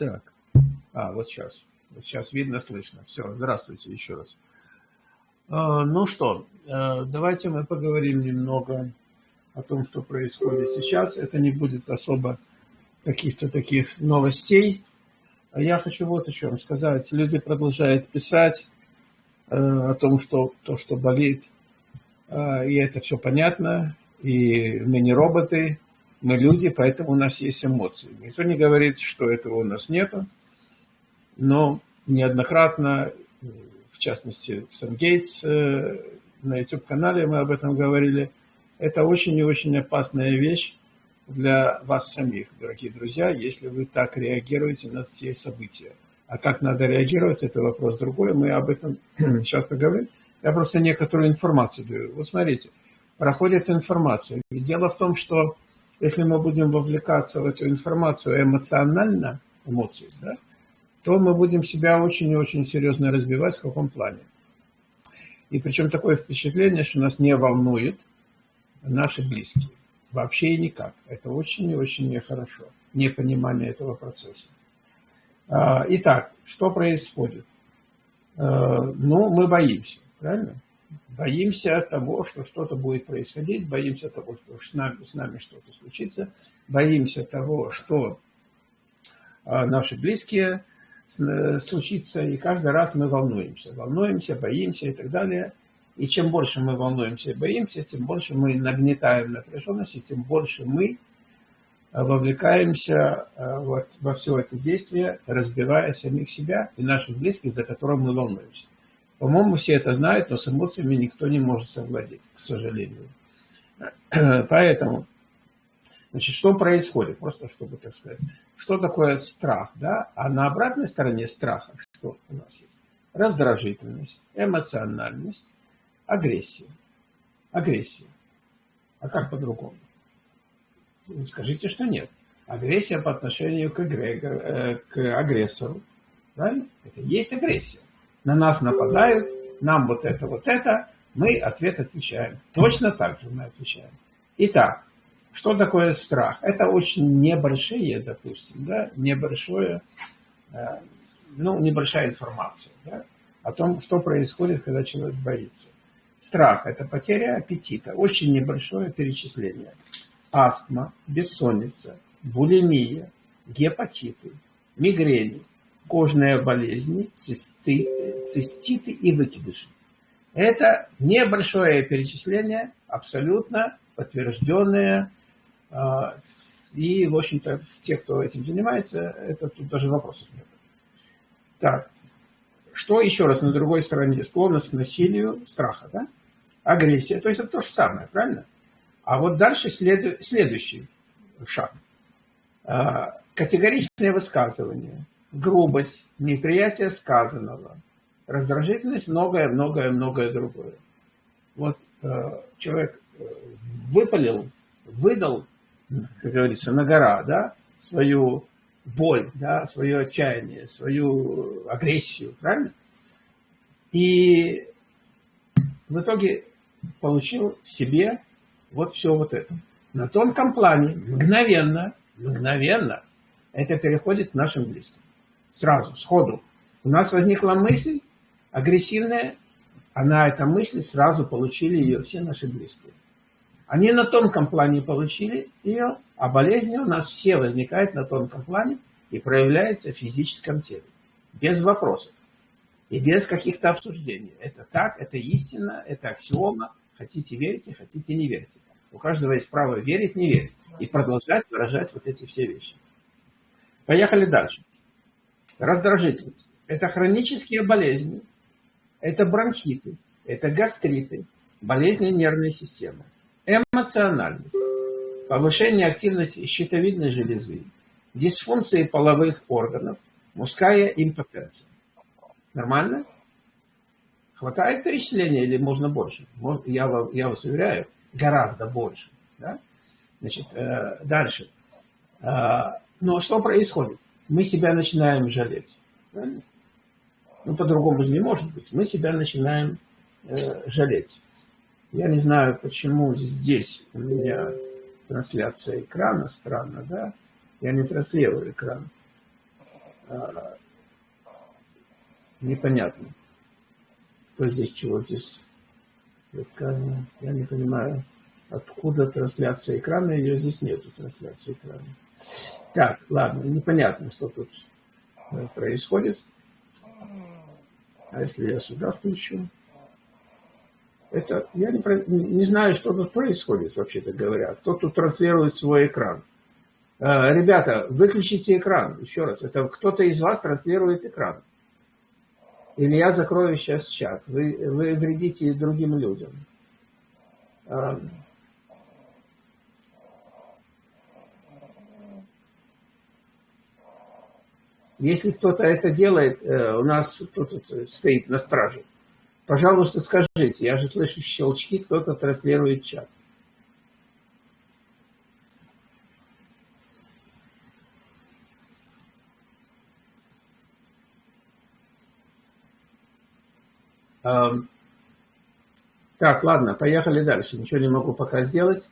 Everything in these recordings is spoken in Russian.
Так. А, вот сейчас. Сейчас видно, слышно. Все, здравствуйте еще раз. А, ну что, а, давайте мы поговорим немного о том, что происходит сейчас. Это не будет особо каких-то таких новостей. А я хочу вот о чем сказать. Люди продолжают писать э, о том, что то, что болит, и это все понятно, и мы не роботы, мы люди, поэтому у нас есть эмоции. Никто не говорит, что этого у нас нету, но неоднократно, в частности, в Сангейтс, э, на YouTube-канале мы об этом говорили, это очень и очень опасная вещь для вас самих, дорогие друзья, если вы так реагируете на все события. А как надо реагировать, это вопрос другой, мы об этом сейчас поговорим. Я просто некоторую информацию даю. Вот смотрите, проходит информация. Дело в том, что если мы будем вовлекаться в эту информацию эмоционально, эмоции, да, то мы будем себя очень и очень серьезно разбивать в каком плане. И причем такое впечатление, что нас не волнует наши близкие. Вообще никак. Это очень и очень нехорошо. Непонимание этого процесса. А, итак, что происходит? А, ну, мы боимся, правильно? Боимся того, что что-то будет происходить, боимся того, что с нами, нами что-то случится, боимся того, что а, наши близкие э, случится, и каждый раз мы волнуемся, волнуемся, боимся и так далее. И чем больше мы волнуемся и боимся, тем больше мы нагнетаем напряженность, и тем больше мы э, вовлекаемся э, вот во все это действие, разбивая самих себя и наших близких, за которых мы волнуемся. По-моему, все это знают, но с эмоциями никто не может совладеть, к сожалению. Поэтому, значит, что происходит? Просто чтобы, так сказать, что такое страх, да? А на обратной стороне страха что у нас есть? Раздражительность, эмоциональность, агрессия. Агрессия. А как по-другому? Скажите, что нет. Агрессия по отношению к, эгрегор, э, к агрессору. Правильно? Это есть агрессия на нас нападают, нам вот это, вот это, мы ответ отвечаем. Точно так же мы отвечаем. Итак, что такое страх? Это очень небольшие, допустим, да, небольшое, э, ну, небольшая информация да, о том, что происходит, когда человек боится. Страх – это потеря аппетита, очень небольшое перечисление. Астма, бессонница, булимия, гепатиты, мигрени, кожные болезни, цисты, циститы и выкидыши. Это небольшое перечисление, абсолютно подтвержденное. А, и, в общем-то, те, кто этим занимается, это тут даже вопросов нет. Так, что еще раз на другой стороне? Склонность к насилию, страха, да? Агрессия, то есть это то же самое, правильно? А вот дальше след... следующий шаг. А, категоричное высказывание, грубость, неприятие сказанного, раздражительность, многое-многое-многое другое. Вот э, человек э, выпалил, выдал, как говорится, на гора, да, свою боль, да, свое отчаяние, свою агрессию, правильно? И в итоге получил себе вот все вот это. На тонком плане, мгновенно, мгновенно, это переходит к нашим близким сразу, сходу. У нас возникла мысль агрессивная, а на этой мысли сразу получили ее все наши близкие. Они на тонком плане получили ее, а болезни у нас все возникают на тонком плане и проявляются в физическом теле. Без вопросов. И без каких-то обсуждений. Это так, это истина, это аксиома. Хотите верите, хотите не верите. У каждого есть право верить, не верить. И продолжать выражать вот эти все вещи. Поехали дальше раздражительность. Это хронические болезни, это бронхиты, это гастриты, болезни нервной системы, эмоциональность, повышение активности щитовидной железы, дисфункции половых органов, мужская импотенция. Нормально? Хватает перечисления или можно больше? Я, я вас уверяю, гораздо больше. Да? Значит, э, дальше. Э, но что происходит? Мы себя начинаем жалеть. Правильно? Ну, по-другому же не может быть. Мы себя начинаем э, жалеть. Я не знаю, почему здесь у меня трансляция экрана странно, да? Я не транслирую экран. а, непонятно. Кто здесь, чего здесь? Я не понимаю, откуда трансляция экрана. Ее здесь нету, трансляции экрана. Так, ладно, непонятно, что тут э, происходит. А если я сюда включу? Это, я не, не знаю, что тут происходит, вообще-то говоря. Кто тут транслирует свой экран? Э, ребята, выключите экран. Еще раз, это кто-то из вас транслирует экран. Или я закрою сейчас чат. Вы, вы вредите другим людям. Эм. Если кто-то это делает, э, у нас кто-то стоит на страже. Пожалуйста, скажите, я же слышу щелчки, кто-то транслирует чат. Так, ладно, поехали дальше. Ничего не могу пока сделать.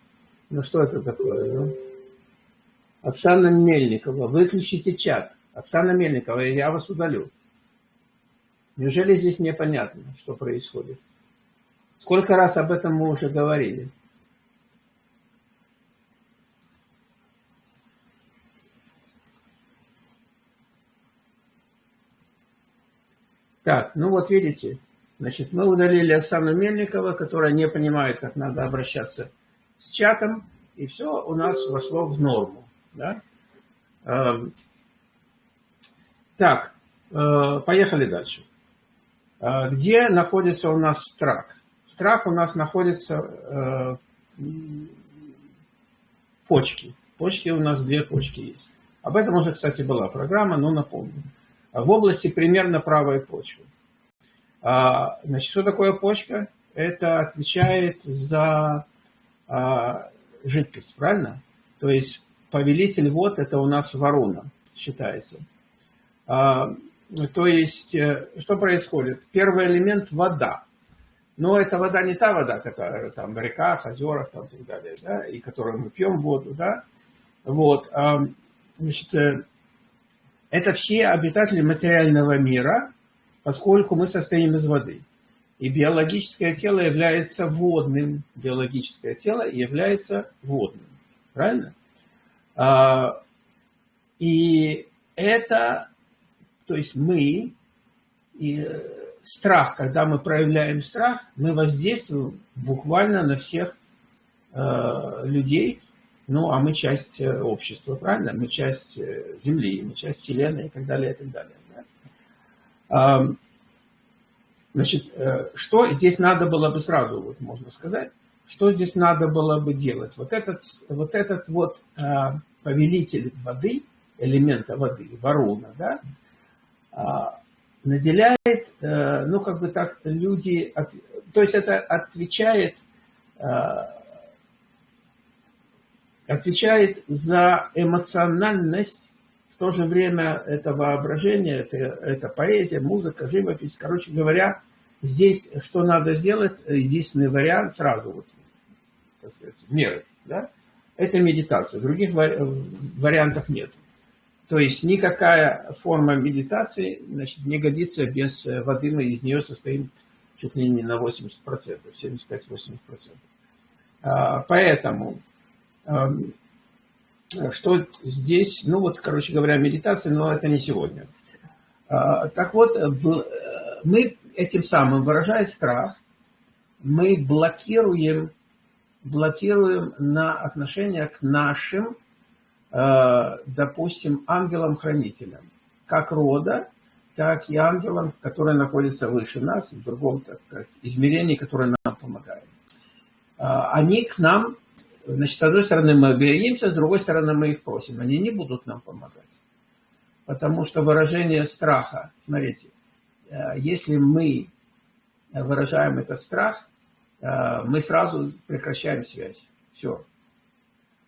Ну что это такое? Ну? Оксана Мельникова, выключите чат. Оксана Мельникова, я вас удалю. Неужели здесь непонятно, что происходит? Сколько раз об этом мы уже говорили? Так, ну вот видите, Значит, мы удалили Оксану Мельникова, которая не понимает, как надо обращаться с чатом, и все у нас вошло в норму. Да? Так, э, поехали дальше. Э, где находится у нас страх? Страх у нас находится э, почки. Почки у нас две почки есть. Об этом уже, кстати, была программа, но напомню. В области примерно правой почвы. А, значит, что такое почка? Это отвечает за а, жидкость, правильно? То есть повелитель вод – это у нас ворона считается. А, то есть, э, что происходит? Первый элемент – вода. Но эта вода не та вода, которая там в реках, озерах там, и так далее, да, и которую мы пьем воду, да. Вот, значит, э, это все обитатели материального мира, поскольку мы состоим из воды. И биологическое тело является водным. Биологическое тело является водным. Правильно? А, и это, то есть мы, и страх, когда мы проявляем страх, мы воздействуем буквально на всех э, людей, ну, а мы часть э, общества, правильно? Мы часть э, Земли, мы часть Вселенной и так далее, и так далее. Значит, э, что здесь надо было бы сразу, вот можно сказать, что здесь надо было бы делать? Вот этот вот, этот вот повелитель воды, элемента воды, ворона, да, наделяет, а, ну, как бы так, люди, то есть это отвечает, а, отвечает за эмоциональность в то же время это воображение, это, это поэзия, музыка, живопись. Короче говоря, здесь что надо сделать, единственный вариант сразу, вот, так сказать, меры, да, это медитация. Других вариантов нет. То есть никакая форма медитации значит, не годится без воды, мы из нее состоим чуть ли не на 80%, 75-80%. А, поэтому что здесь, ну вот, короче говоря, медитация, но это не сегодня. А, так вот, э, мы этим самым, выражая страх, мы блокируем, блокируем на отношение к нашим, э, допустим, ангелам-хранителям, как рода, так и ангелам, которые находятся выше нас, в другом так сказать, измерении, которое нам помогает. А, они к нам Значит, с одной стороны мы боимся, с другой стороны мы их просим. Они не будут нам помогать. Потому что выражение страха, смотрите, э, если мы выражаем этот страх, э, мы сразу прекращаем связь. Все.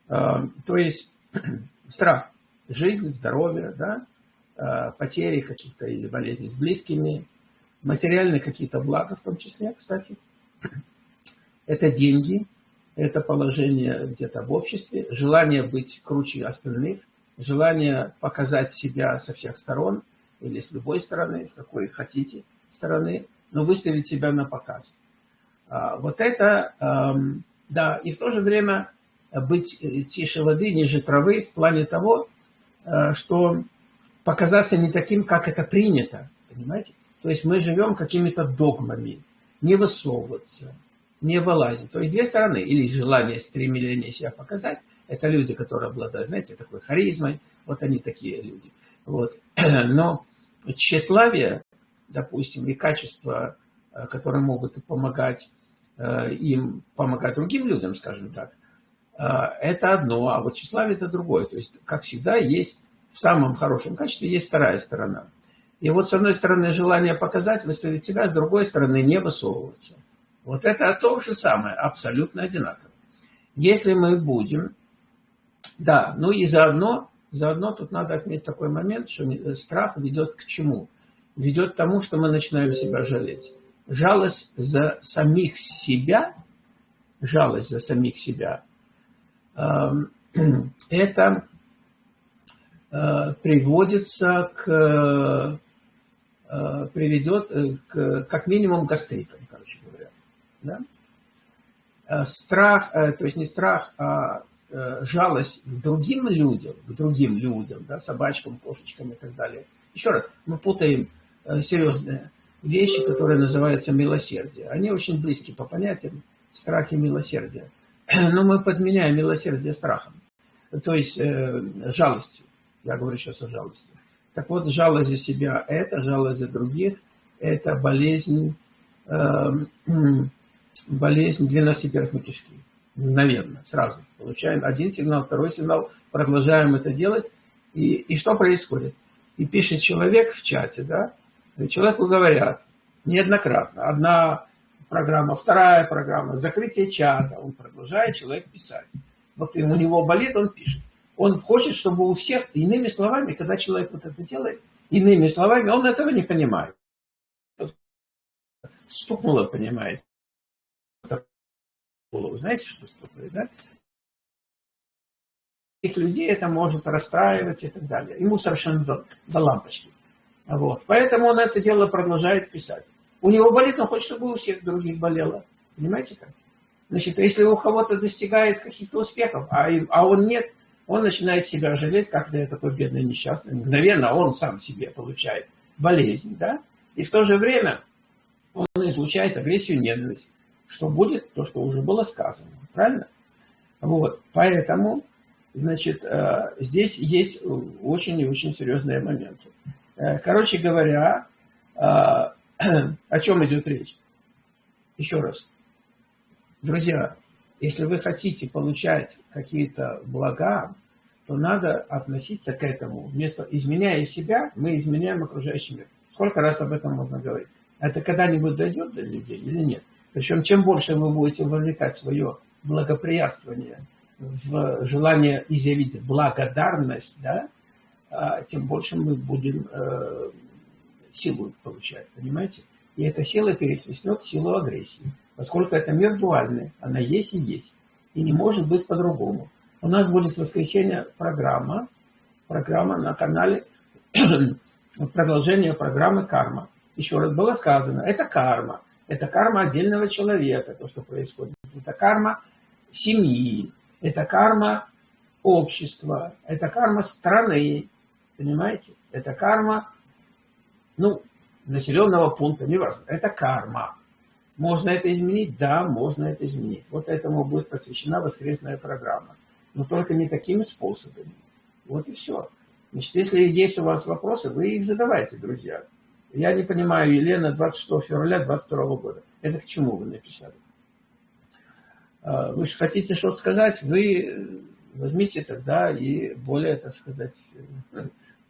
Э, то есть страх, жизнь, здоровье, да, потери каких-то или болезней с близкими, материальные какие-то блага в том числе, кстати. Это деньги, это положение где-то в обществе, желание быть круче остальных, желание показать себя со всех сторон, или с любой стороны, с какой хотите стороны, но выставить себя на показ. А, вот это, да, и в то же время быть э, тише воды, ниже травы в плане того, э, что показаться не таким, как это принято, понимаете? То есть мы живем какими-то догмами, не высовываться, не вылазить. То есть две стороны. Или желание, стремление себя показать. Это люди, которые обладают, знаете, такой харизмой. Вот они такие люди. Вот. Но тщеславие, допустим, и качества, э, которые могут помогать им, помогать другим людям, скажем так, это одно, а вот тщеславие это другое. То есть, как всегда, есть в самом хорошем качестве есть вторая сторона. И вот с одной стороны желание показать, выставить себя, с другой стороны не высовываться. Вот это то же самое, абсолютно одинаково. Если мы будем, да, ну и заодно, заодно тут надо отметить такой момент, что страх ведет к чему? Ведет к тому, что мы начинаем себя жалеть. Жалость за самих себя, жалость за самих себя – это э, приводится к э, приведет к, как минимум гастритам, короче говоря. Да? Э, страх, то есть не страх, а жалость к другим людям, к другим людям, да, собачкам, кошечкам и так далее. Еще раз, мы путаем серьезные вещи, которые называются милосердие. Они очень близки по понятиям страх и милосердие. но мы подменяем милосердие страхом, то есть э, жалостью. Я говорю сейчас о жалости. Так вот, жалость за себя – это жалость за других, это болезнь, э, болезнь двенадцатиперстной кишки. Мгновенно, сразу. Получаем один сигнал, второй сигнал, продолжаем это делать. И, и что происходит? И пишет человек в чате, да, человеку говорят неоднократно. Одна программа, вторая программа, закрытие чата. Он продолжает человек писать. Вот у него болит, он пишет. Он хочет, чтобы у всех, иными словами, когда человек вот это делает, иными словами, он этого не понимает. Стукнуло, понимает. Знаете, что стукнуло, да? Их людей это может расстраивать и так далее. Ему совершенно до, до лампочки. Вот. Поэтому он это дело продолжает писать. У него болит, он хочет, чтобы у всех других болело. Понимаете как? Значит, если у кого-то достигает каких-то успехов, а, а он нет, он начинает себя жалеть, как я такой бедный несчастный. Мгновенно он сам себе получает болезнь, да? И в то же время он излучает агрессию, ненависть. Что будет? То, что уже было сказано. Правильно? Вот. Поэтому, значит, э, здесь есть очень и очень серьезные моменты. Э, короче говоря, э, о чем идет речь? Еще раз. Друзья, если вы хотите получать какие-то блага, то надо относиться к этому. Вместо изменяя себя, мы изменяем окружающий мир. Сколько раз об этом можно говорить? Это когда-нибудь дойдет до людей или нет? Причем, чем больше вы будете вовлекать свое благоприятствование в желание изъявить благодарность, да, а, тем больше мы будем э, силу получать, понимаете? И эта сила перехлестнет силу агрессии, поскольку это мир дуальный, она есть и есть, и не может быть по-другому. У нас будет в воскресенье программа, программа на канале, продолжение программы «Карма». Еще раз было сказано, это карма, это карма отдельного человека, то, что происходит. Это карма семьи, это карма общества, это карма страны, понимаете? Это карма ну, населенного пункта, неважно, это карма. Можно это изменить? Да, можно это изменить. Вот этому будет посвящена воскресная программа. Но только не такими способами. Вот и все. Значит, если есть у вас вопросы, вы их задавайте, друзья. Я не понимаю, Елена, 26 февраля 22 года. Это к чему вы написали? А, вы же хотите что-то сказать, вы возьмите тогда и более, так сказать,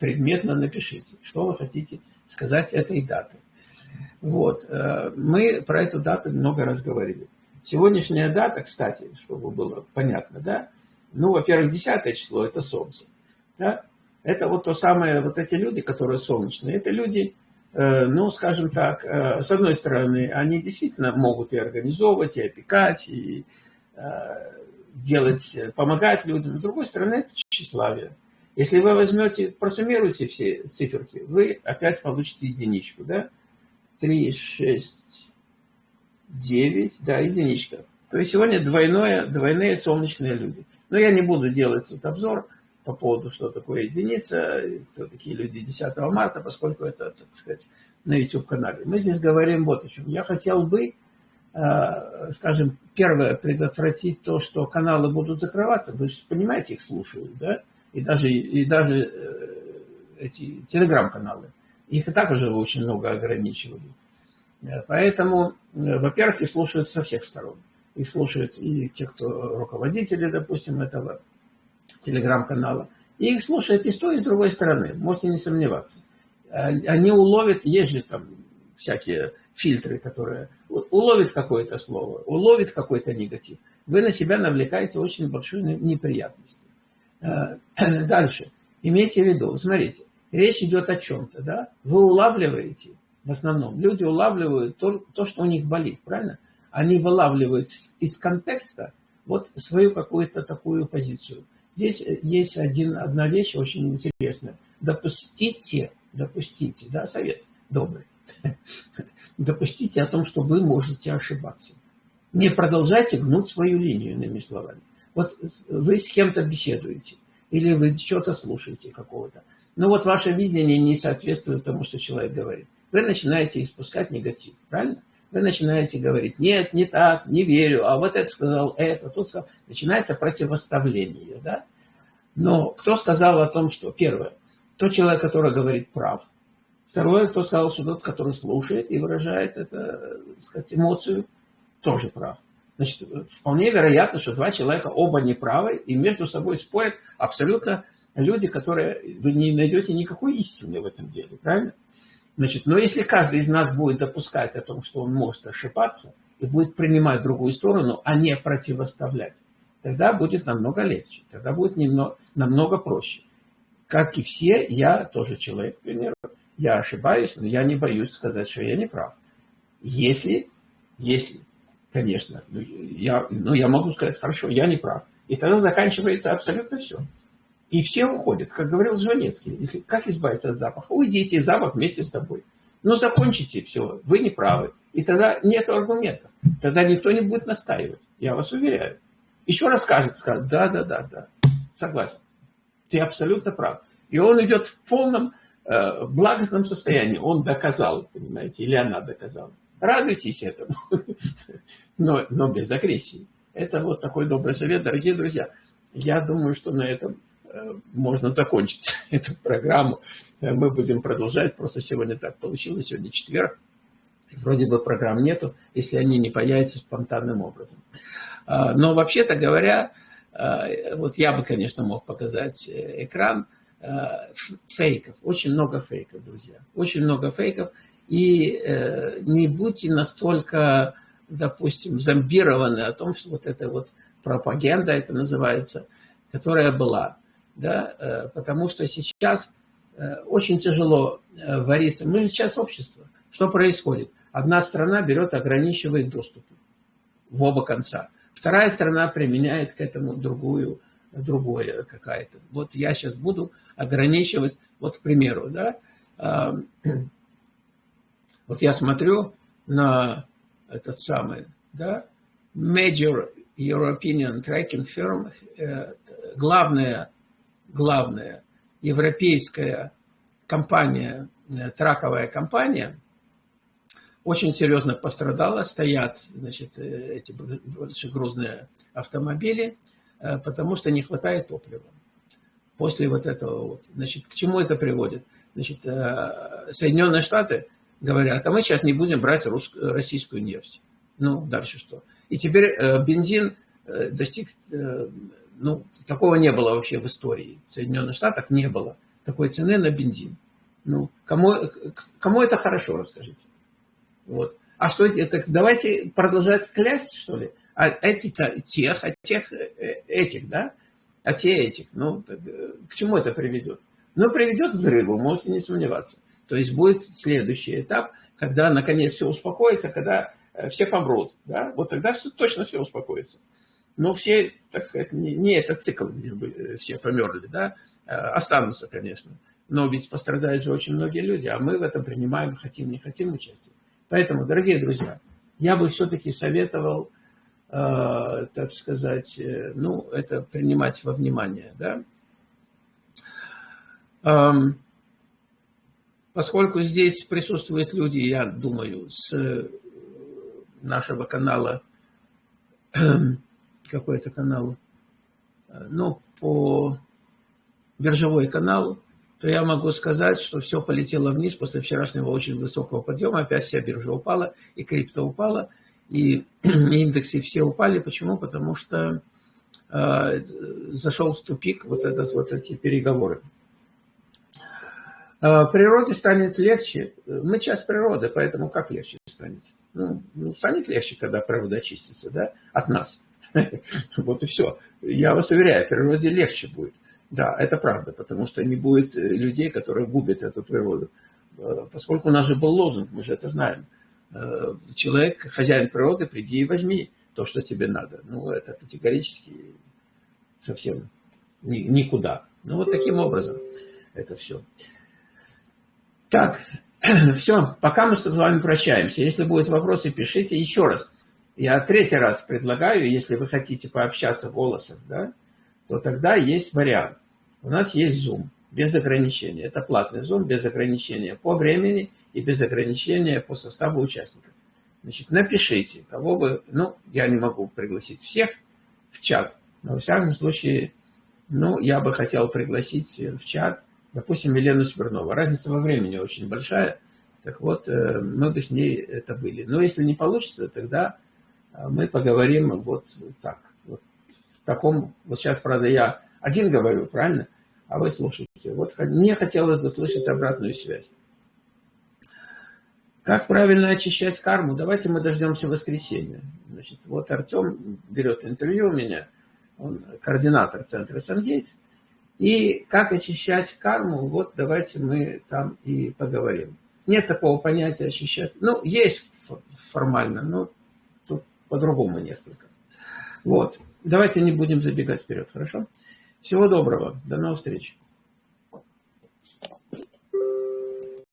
предметно напишите, что вы хотите сказать этой даты. Вот. Э, мы про эту дату много раз говорили. Сегодняшняя дата, кстати, чтобы было понятно, да, ну, во-первых, 10 число – это Солнце. Да? Это вот то самое, вот эти люди, которые солнечные, это люди, э, ну, скажем так, э, с одной стороны, они действительно могут и организовывать, и опекать, и делать, помогать людям. С другой стороны, это тщеславие. Если вы возьмете, просуммируете все циферки, вы опять получите единичку, да? 3, 6, 9, да, единичка. То есть сегодня двойное, двойные солнечные люди. Но я не буду делать тут обзор по поводу, что такое единица, кто такие люди 10 марта, поскольку это, так сказать, на YouTube-канале. Мы здесь говорим вот о чем. Я хотел бы, э, скажем, первое, предотвратить то, что каналы будут закрываться. Вы же понимаете, их слушают, да? И даже, и даже э, эти телеграм-каналы. Их и так уже очень много ограничивали. Э, поэтому, во-первых, их слушают со всех сторон. Их слушают и те, кто руководители, допустим, этого телеграм-канала. И их слушают и с той, и с другой стороны. Можете не сомневаться. Э, они уловят, есть же там всякие фильтры, которые уловят какое-то слово, уловят какой-то негатив. Вы на себя навлекаете очень большую неприятность. Э, дальше. Имейте в виду, смотрите, речь идет о чем-то, да? Вы улавливаете, в основном, люди улавливают то, то, что у них болит, правильно? Они вылавливают из контекста вот свою какую-то такую позицию. Здесь есть один, одна вещь очень интересная. Допустите допустите, да, совет добрый, допустите о том, что вы можете ошибаться. Не продолжайте гнуть свою линию, иными словами. Вот вы с кем-то беседуете, или вы что-то слушаете какого-то. Но вот ваше видение не соответствует тому, что человек говорит. Вы начинаете испускать негатив, правильно? Вы начинаете говорить, нет, не так, не верю, а вот это сказал, это, тут сказал. Начинается противоставление, да? Но кто сказал о том, что, первое, тот человек, который говорит, прав. Второе, кто сказал, что тот, который слушает и выражает это, так сказать, эмоцию, тоже прав. Значит, вполне вероятно, что два человека оба неправы и между собой спорят абсолютно люди, которые вы не найдете никакой истины в этом деле, правильно? Значит, но если каждый из нас будет допускать о том, что он может ошибаться, и будет принимать другую сторону, а не противоставлять, тогда будет намного легче, тогда будет немного, намного проще как и все, я тоже человек, к примеру, я ошибаюсь, но я не боюсь сказать, что я не прав. Если, если, конечно, ну, я, ну, я могу сказать, хорошо, я не прав. И тогда заканчивается абсолютно все. И все уходят, как говорил Жванецкий. Как избавиться от запаха? Уйдите, запах вместе с тобой. Ну, закончите все, вы не правы. И тогда нет аргументов. Тогда никто не будет настаивать, я вас уверяю. Еще раз скажет, скажет, да, да, да, да, согласен. Ты абсолютно прав. И он идет в полном э, благостном состоянии. Он доказал, понимаете, или она доказала. Радуйтесь этому, но, но без агрессии. Это вот такой добрый совет, дорогие друзья. Я думаю, что на этом э, можно закончить эту программу. Э, мы будем продолжать. Просто сегодня так получилось. Сегодня четверг. Вроде бы программ нету, если они не появятся спонтанным образом. А, но вообще-то говоря, Э, вот я бы, конечно, мог показать э, экран фейков. Очень много фейков, друзья. Очень много фейков. И не будьте настолько, допустим, зомбированы о том, что вот это вот пропаганда, это называется, которая была. Да? Потому что сейчас очень тяжело вариться. Мы же сейчас общество. Что происходит? Одна страна берет, ограничивает доступ в оба конца. Вторая сторона применяет к этому другую, другое какая-то. Вот я сейчас буду ограничивать, вот, к примеру, да, вот я смотрю на этот самый, да, Major European Tracking Firm, э, главная, главная европейская компания, э, траковая компания – очень серьезно пострадала, стоят значит, э, эти большегрузные автомобили, потому что не хватает топлива. После вот этого вот. Значит, к чему это приводит? Значит, Соединенные Штаты говорят, а мы сейчас не будем брать рус... российскую нефть. Ну, дальше что? И теперь бензин достиг, ну, такого не было вообще в истории. В Соединенных Штатах не было такой цены на бензин. Ну, кому, кому это хорошо, расскажите. Вот. А что это? Давайте продолжать клясть, что ли? А эти-то тех, а тех э, этих, да? А те этих. Ну, так, э, к чему это приведет? Ну, приведет к взрыву, можете не сомневаться. То есть будет следующий этап, когда наконец все успокоится, когда э, все помрут. Да? Вот тогда все, точно все успокоится. Но все, так сказать, не, не этот цикл, где бы все померли, да? останутся, конечно. Но ведь пострадают же очень многие люди, а мы в этом принимаем, хотим, не хотим участие. Поэтому, дорогие друзья, я бы все-таки советовал, э, так сказать, э, ну, это принимать во внимание, да. Эм, поскольку здесь присутствуют люди, я думаю, с нашего канала, какой это канал, ну, по биржевой канал, то я могу сказать, что все полетело вниз после вчерашнего очень высокого подъема. Опять вся биржа упала, и крипто упала, и индексы все упали. Почему? Потому что э, зашел в тупик вот, этот, вот эти переговоры. Э, природе станет легче. Мы часть природы, поэтому как легче станет? Ну, ну, станет легче, когда природа очистится да, от нас. Вот и все. Я вас уверяю, природе легче будет. Да, это правда, потому что не будет э, людей, которые губят эту природу. Э, поскольку у нас же был лозунг, мы же это знаем. Э, человек, хозяин природы, приди и возьми то, что тебе надо. Ну, это категорически совсем никуда. Ну, вот таким образом это все. Так, все, пока мы с вами прощаемся. Если будут вопросы, пишите еще раз. Я третий раз предлагаю, если вы хотите пообщаться голосом, да, то тогда есть вариант. У нас есть Zoom без ограничения. Это платный Zoom без ограничения по времени и без ограничения по составу участников. Значит, напишите, кого бы, ну, я не могу пригласить всех в чат, но, во всяком случае, ну, я бы хотел пригласить в чат, допустим, Елену Смирнову. Разница во времени очень большая, так вот, э, мы бы с ней это были. Но если не получится, тогда э, мы поговорим вот так таком, вот сейчас, правда, я один говорю, правильно? А вы слушаете. Вот мне хотелось бы слышать обратную связь. Как правильно очищать карму? Давайте мы дождемся воскресенья. Значит, вот Артем берет интервью у меня, он координатор центра Сангейтс. И как очищать карму, вот давайте мы там и поговорим. Нет такого понятия очищать. Ну, есть формально, но тут по-другому несколько. Вот. Давайте не будем забегать вперед, хорошо? Всего доброго. До новых встреч.